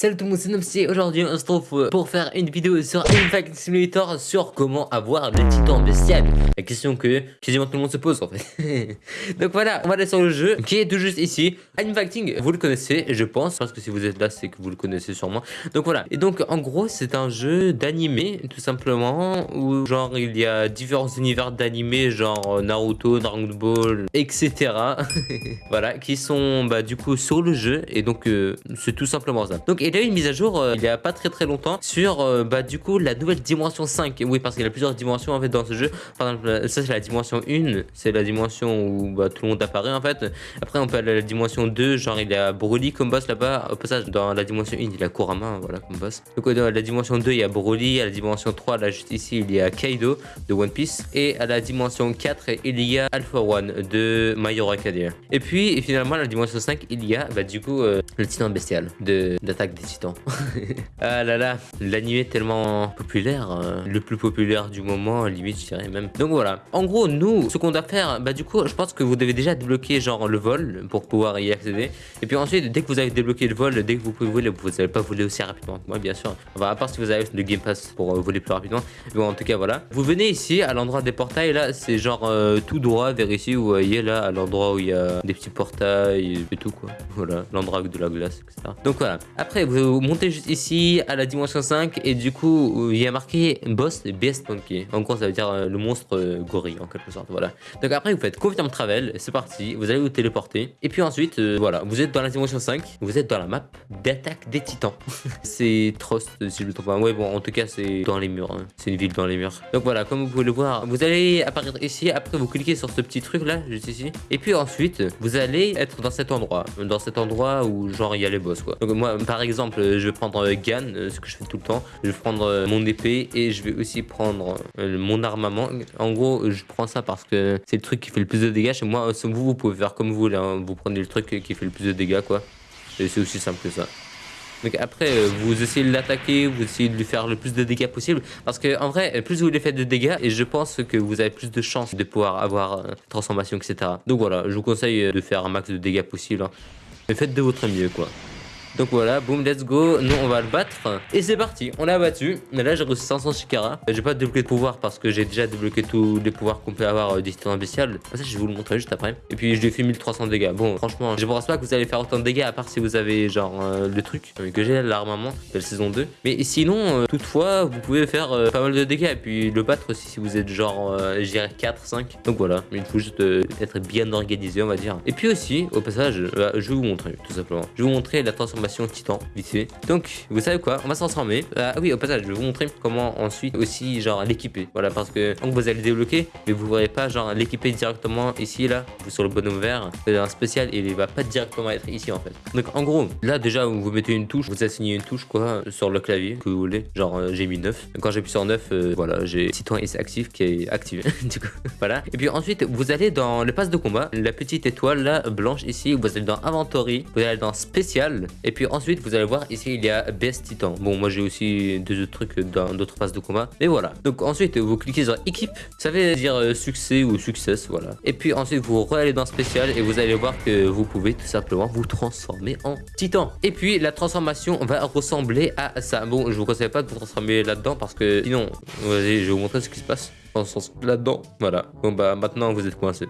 Salut tout le monde, c'est Nomsy. Aujourd'hui, on se trouve pour faire une vidéo sur Impact Simulator sur comment avoir le titan bestial. La question que quasiment tout le monde se pose en fait. Donc voilà, on va aller sur le jeu qui est tout juste ici. Infacting, vous le connaissez, je pense, parce que si vous êtes là, c'est que vous le connaissez sûrement. Donc voilà. Et donc en gros, c'est un jeu d'animé tout simplement où genre il y a différents univers d'animé, genre Naruto, Dragon Ball, etc. voilà, qui sont bah du coup sur le jeu et donc euh, c'est tout simplement ça. Donc il a eu une mise à jour euh, il y a pas très très longtemps sur euh, bah du coup la nouvelle dimension 5. Oui parce qu'il y a plusieurs dimensions en fait dans ce jeu. Par exemple ça c'est la dimension 1, c'est la dimension où bah, tout le monde apparaît en fait. Après on peut aller à la dimension 2, genre il y a Broly comme boss là-bas. Au passage dans la dimension 1 il y a Kurama voilà comme boss. Donc dans la dimension 2 il y a Broly, à la dimension 3 là juste ici il y a Kaido de One Piece et à la dimension 4 il y a Alpha One de My Hero Academia. Et puis finalement à la dimension 5 il y a bah, du coup euh, le titan bestial de d'attaque titans. ah là là, l'anime tellement populaire, euh, le plus populaire du moment, limite je dirais même. Donc voilà, en gros nous, ce qu'on doit faire, bah du coup je pense que vous devez déjà débloquer genre le vol pour pouvoir y accéder. Et puis ensuite, dès que vous avez débloqué le vol, dès que vous pouvez voler, vous n'allez pas voler aussi rapidement. Moi bien sûr, enfin, à part si vous avez le Game Pass pour euh, voler plus rapidement. Bon en tout cas voilà. Vous venez ici à l'endroit des portails, là c'est genre euh, tout droit vers ici, vous voyez là à l'endroit où il y a des petits portails et tout quoi. Voilà, l'endroit avec de la glace, etc. Donc voilà, après vous montez juste ici à la dimension 5 et du coup il y a marqué boss Beast Monkey. En gros ça veut dire euh, le monstre euh, gorille en quelque sorte, voilà. Donc après vous faites confirm travel, c'est parti, vous allez vous téléporter. Et puis ensuite, euh, voilà, vous êtes dans la dimension 5, vous êtes dans la map d'attaque des titans. c'est Trost si je me trompe pas. Ouais bon en tout cas c'est dans les murs, hein. c'est une ville dans les murs. Donc voilà, comme vous pouvez le voir, vous allez apparaître ici, après vous cliquez sur ce petit truc là, juste ici. Et puis ensuite, vous allez être dans cet endroit, dans cet endroit où genre il y a les boss quoi. Donc moi par exemple, je vais prendre Gan, euh, ce que je fais tout le temps. Je vais prendre euh, mon épée et je vais aussi prendre euh, mon armement. En gros, je prends ça parce que c'est le truc qui fait le plus de dégâts. Chez moi, vous, vous pouvez faire comme vous voulez. Hein. Vous prenez le truc qui fait le plus de dégâts, quoi. Et c'est aussi simple que ça. Donc après, vous essayez de l'attaquer, vous essayez de lui faire le plus de dégâts possible. Parce que en vrai, plus vous lui faites de dégâts, et je pense que vous avez plus de chances de pouvoir avoir transformation, etc. Donc voilà, je vous conseille de faire un max de dégâts possible. Hein. Mais faites de votre mieux, quoi. Donc voilà, boum, let's go. Nous, on va le battre. Et c'est parti, on l'a battu. Mais là, j'ai reçu 500 Shikara. J'ai pas débloqué de pouvoir parce que j'ai déjà débloqué tous les pouvoirs qu'on peut avoir euh, des bestial. Ça, je vais vous le montrer juste après. Et puis, je lui ai fait 1300 dégâts. Bon, franchement, je pense pas que vous allez faire autant de dégâts à part si vous avez genre euh, le truc que j'ai, l'armement de la saison 2. Mais sinon, euh, toutefois, vous pouvez faire euh, pas mal de dégâts. Et puis, le battre aussi si vous êtes genre, je dirais 4, 5. Donc voilà, il faut juste être bien organisé, on va dire. Et puis aussi, au passage, je vais vous montrer tout simplement. Je vais vous montrer la transformation titan, vite fait. Donc, vous savez quoi On va se transformer. Ah oui, au passage, je vais vous montrer comment ensuite aussi, genre, l'équiper. Voilà, parce que quand vous allez débloquer, mais vous ne verrez pas, genre, l'équiper directement ici, là, sur le bonhomme vert. C'est un spécial et il va pas directement être ici, en fait. Donc, en gros, là, déjà, vous mettez une touche, vous assignez une touche, quoi, sur le clavier que vous voulez. Genre, euh, j'ai mis 9. Quand j'appuie sur 9, euh, voilà, j'ai Titan S actif qui est activé. du coup, voilà. Et puis ensuite, vous allez dans le pass de combat, la petite étoile, là, blanche, ici. Vous allez dans Inventory, vous allez dans Spécial. Puis ensuite, vous allez voir ici, il y a Best Titan. Bon, moi j'ai aussi deux autres trucs dans d'autres phases de combat. Mais voilà. Donc ensuite, vous cliquez sur équipe. Ça veut dire euh, succès ou success, voilà. Et puis ensuite, vous allez dans spécial et vous allez voir que vous pouvez tout simplement vous transformer en Titan. Et puis la transformation va ressembler à ça. Bon, je vous conseille pas de vous transformer là-dedans parce que sinon, vas-y, je vais vous montrer ce qui se passe là-dedans. Voilà. Bon bah maintenant vous êtes coincé.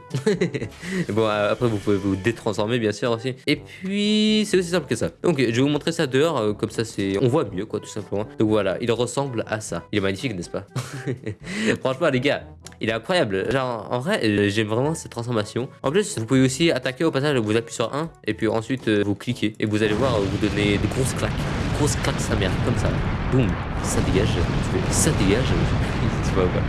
bon euh, après vous pouvez vous détransformer bien sûr aussi. Et puis c'est aussi simple que ça. Donc je vais vous montrer ça dehors euh, comme ça c'est on voit mieux quoi tout simplement. Donc voilà, il ressemble à ça. Il est magnifique n'est-ce pas? Franchement les gars, il est incroyable. Genre en vrai euh, j'aime vraiment cette transformation. En plus vous pouvez aussi attaquer au passage, vous appuyez sur 1 et puis ensuite vous cliquez et vous allez voir vous donner des grosses claques. grosses claques sa mère comme ça. Boum, ça dégage. Ça dégage.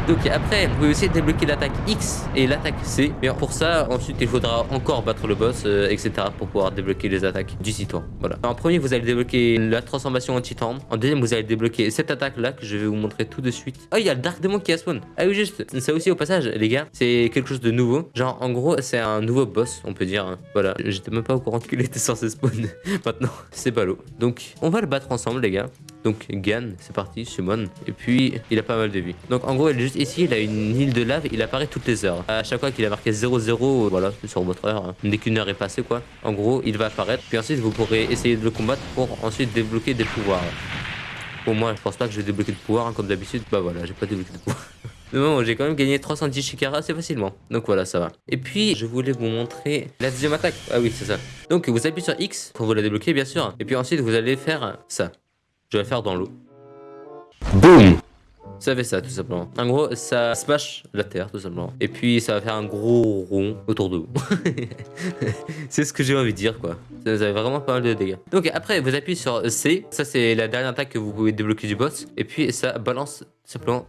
Donc après, vous pouvez aussi débloquer l'attaque X et l'attaque C. Mais pour ça, ensuite, il faudra encore battre le boss, euh, etc. pour pouvoir débloquer les attaques du titan. Voilà. En premier, vous allez débloquer la transformation en titan. En deuxième, vous allez débloquer cette attaque-là que je vais vous montrer tout de suite. Oh, il y a le Dark Demon qui a spawn. Ah oui, juste. Ça aussi, au passage, les gars, c'est quelque chose de nouveau. Genre, en gros, c'est un nouveau boss, on peut dire. Voilà. J'étais même pas au courant qu'il était censé spawn. Maintenant, c'est l'eau. Donc, on va le battre ensemble, les gars. Donc Gan, c'est parti, Shimon. Et puis il a pas mal de vie. Donc en gros, il est juste ici, il a une île de lave, il apparaît toutes les heures. À chaque fois qu'il a marqué 0-0, voilà, sur votre heure, hein. dès qu'une heure est passée quoi. En gros, il va apparaître. Puis ensuite, vous pourrez essayer de le combattre pour ensuite débloquer des pouvoirs. Pour moi, je pense pas que je vais débloquer de pouvoir, hein, comme d'habitude. Bah voilà, j'ai pas débloqué de pouvoir. Bon, j'ai quand même gagné 310 Shikara assez facilement. Donc voilà, ça va. Et puis, je voulais vous montrer la deuxième attaque. Ah oui, c'est ça. Donc, vous appuyez sur X pour vous la débloquer, bien sûr. Et puis ensuite, vous allez faire ça. Je vais la faire dans l'eau. Boum ça fait ça tout simplement. En gros, ça smash la terre tout simplement. Et puis ça va faire un gros rond autour de vous. c'est ce que j'ai envie de dire quoi. Ça vous avez vraiment pas mal de dégâts. Donc après, vous appuyez sur C. Ça c'est la dernière attaque que vous pouvez débloquer du boss. Et puis ça balance simplement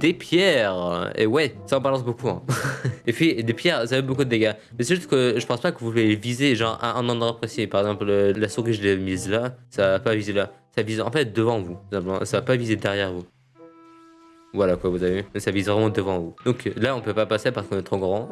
des pierres. Et ouais, ça en balance beaucoup. Hein. et puis, des pierres, ça fait beaucoup de dégâts. Mais c'est juste que je pense pas que vous voulez viser genre un, un endroit précis. Par exemple, la souris, je l'ai mise là. Ça va pas viser là. Ça vise en fait devant vous. Ça va pas viser derrière vous. Voilà quoi, vous avez vu Ça vise vraiment devant vous. Donc là, on peut pas passer parce qu'on est trop grand.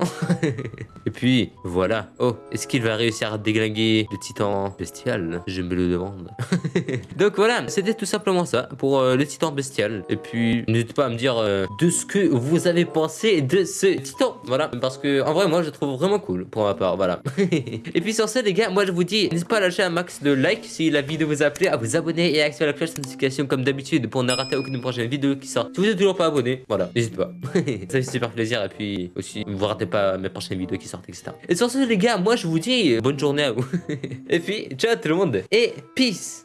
Et puis, voilà. Oh, est-ce qu'il va réussir à déglinguer le titan bestial? Je me le demande. Donc voilà, c'était tout simplement ça pour euh, le titan bestial. Et puis, n'hésitez pas à me dire euh, de ce que vous avez pensé de ce titan. Voilà, parce que en vrai, moi, je le trouve vraiment cool pour ma part. Voilà. et puis sur ce, les gars, moi, je vous dis, n'hésitez pas à lâcher un max de likes si la vidéo vous a plu, à vous abonner et à activer la cloche de notification comme d'habitude pour ne rater aucune prochaine vidéo qui sort. Si vous êtes toujours pas abonné, voilà, n'hésitez pas. ça fait super plaisir et puis aussi, vous ratez pas mes prochaines vidéos qui sortent, etc. Et sur ce, les gars, moi je vous dis bonne journée à vous. et puis, ciao tout le monde et peace